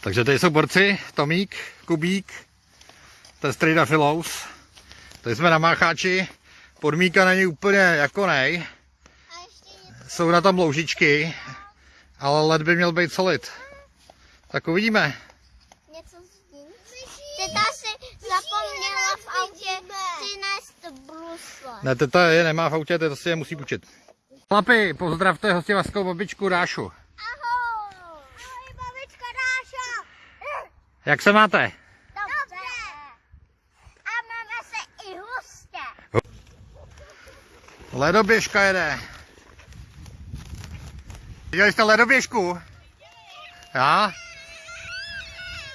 Takže tady jsou borci, Tomík, Kubík, to je strejda Filous. Tady jsme na Mácháči, podmínka není úplně jako nej. Jsou na tom loužičky, ale led by měl být solid. Tak uvidíme. něco. Teta si zapomněla v autě přinést brusle. Ne, teta je nemá v autě, teta si je musí půjčit. Chlapi, pozdravte hostivaskou babičku Rášu. Jak se máte? Dobře! A máme se i hustě. Ledoběžka jede. Viděli jste ledoběžku? Já?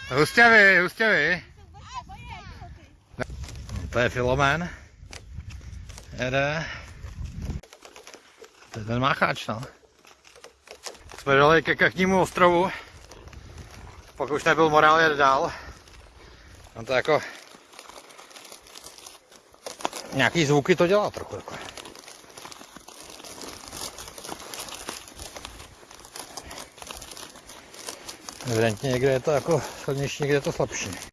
Hustě vy, hustě vy. No, to je Filomen. Jede. To je ten mácháč, no. Jsme dali ke Kachnímu ostrovu. Pak už nebyl morál jet dál. No to jako... Nějaký zvuky to dělá trochu takhle. Evidentně někde je to jako silnější, někde je to slabší.